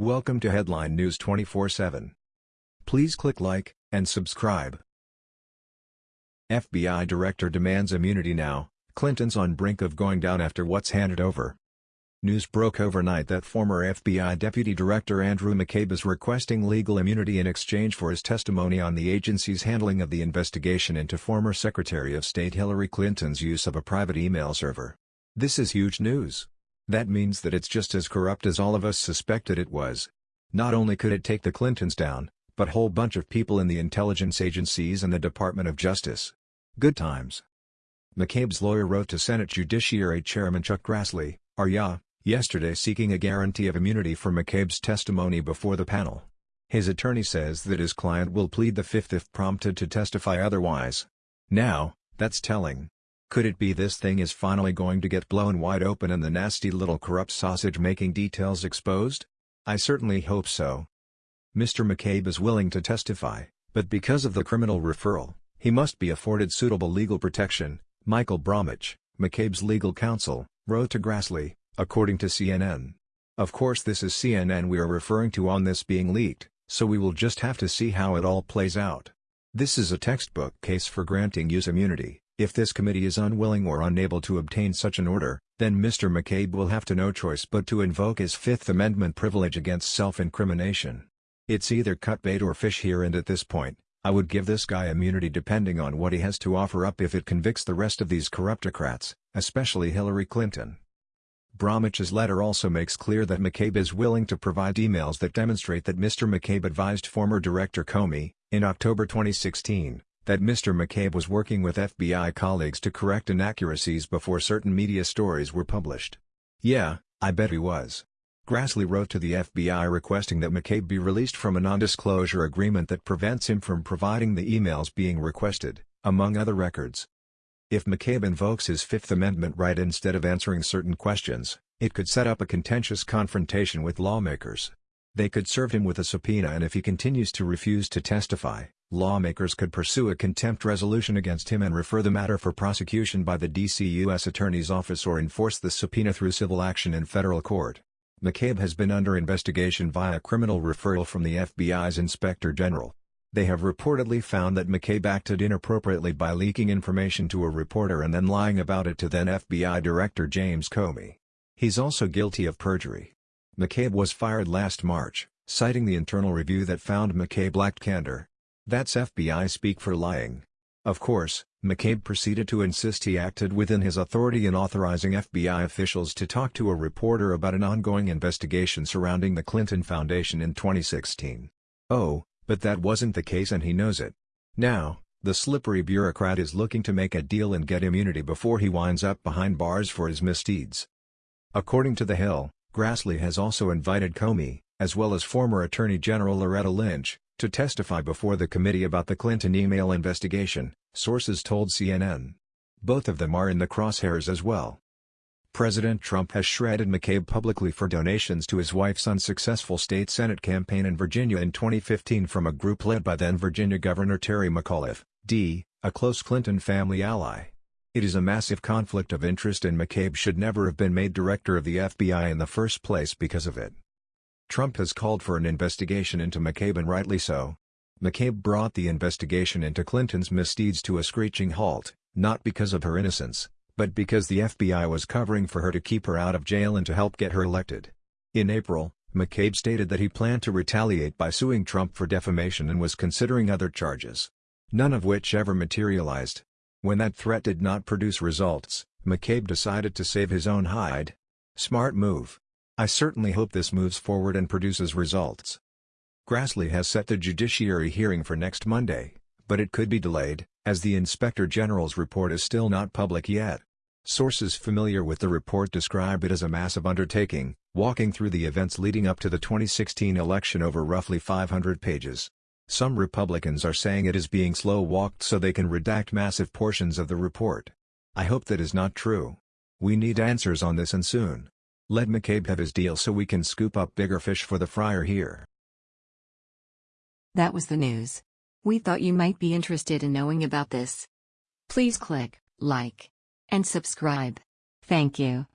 Welcome to Headline News 24/7. Please click like and subscribe. FBI Director demands immunity now, Clinton's on brink of going down after what's handed over. News broke overnight that former FBI Deputy Director Andrew McCabe is requesting legal immunity in exchange for his testimony on the agency's handling of the investigation into former Secretary of State Hillary Clinton's use of a private email server. This is huge news. That means that it's just as corrupt as all of us suspected it was. Not only could it take the Clintons down, but whole bunch of people in the intelligence agencies and the Department of Justice. Good times. McCabe's lawyer wrote to Senate Judiciary Chairman Chuck Grassley, RYA, yesterday seeking a guarantee of immunity for McCabe's testimony before the panel. His attorney says that his client will plead the fifth if prompted to testify otherwise. Now, that's telling. Could it be this thing is finally going to get blown wide open and the nasty little corrupt sausage-making details exposed? I certainly hope so. Mr. McCabe is willing to testify, but because of the criminal referral, he must be afforded suitable legal protection, Michael Bromwich, McCabe's legal counsel, wrote to Grassley, according to CNN. Of course this is CNN we are referring to on this being leaked, so we will just have to see how it all plays out. This is a textbook case for granting use immunity. If this committee is unwilling or unable to obtain such an order, then Mr. McCabe will have to no choice but to invoke his Fifth Amendment privilege against self-incrimination. It's either cut bait or fish here and at this point, I would give this guy immunity depending on what he has to offer up if it convicts the rest of these corruptocrats, especially Hillary Clinton. Bromwich's letter also makes clear that McCabe is willing to provide emails that demonstrate that Mr. McCabe advised former Director Comey, in October 2016, that Mr. McCabe was working with FBI colleagues to correct inaccuracies before certain media stories were published. Yeah, I bet he was. Grassley wrote to the FBI requesting that McCabe be released from a non-disclosure agreement that prevents him from providing the emails being requested, among other records. If McCabe invokes his Fifth Amendment right instead of answering certain questions, it could set up a contentious confrontation with lawmakers. They could serve him with a subpoena and if he continues to refuse to testify, lawmakers could pursue a contempt resolution against him and refer the matter for prosecution by the D.C. U.S. Attorney's Office or enforce the subpoena through civil action in federal court. McCabe has been under investigation via criminal referral from the FBI's Inspector General. They have reportedly found that McCabe acted inappropriately by leaking information to a reporter and then lying about it to then FBI Director James Comey. He's also guilty of perjury. McCabe was fired last March, citing the internal review that found McCabe lacked candor. That's FBI speak for lying. Of course, McCabe proceeded to insist he acted within his authority in authorizing FBI officials to talk to a reporter about an ongoing investigation surrounding the Clinton Foundation in 2016. Oh, but that wasn't the case and he knows it. Now, the slippery bureaucrat is looking to make a deal and get immunity before he winds up behind bars for his misdeeds. According to The Hill, Grassley has also invited Comey, as well as former Attorney General Loretta Lynch, to testify before the committee about the Clinton email investigation, sources told CNN. Both of them are in the crosshairs as well. President Trump has shredded McCabe publicly for donations to his wife's unsuccessful state Senate campaign in Virginia in 2015 from a group led by then Virginia Governor Terry McAuliffe, D., a close Clinton family ally. It is a massive conflict of interest and McCabe should never have been made director of the FBI in the first place because of it. Trump has called for an investigation into McCabe and rightly so. McCabe brought the investigation into Clinton's misdeeds to a screeching halt, not because of her innocence, but because the FBI was covering for her to keep her out of jail and to help get her elected. In April, McCabe stated that he planned to retaliate by suing Trump for defamation and was considering other charges. None of which ever materialized. When that threat did not produce results, McCabe decided to save his own hide. Smart move. I certainly hope this moves forward and produces results. Grassley has set the judiciary hearing for next Monday, but it could be delayed, as the Inspector General's report is still not public yet. Sources familiar with the report describe it as a massive undertaking, walking through the events leading up to the 2016 election over roughly 500 pages. Some Republicans are saying it is being slow-walked so they can redact massive portions of the report. I hope that is not true. We need answers on this and soon. Let McCabe have his deal so we can scoop up bigger fish for the fryer here. That was the news. We thought you might be interested in knowing about this. Please click like and subscribe. Thank you.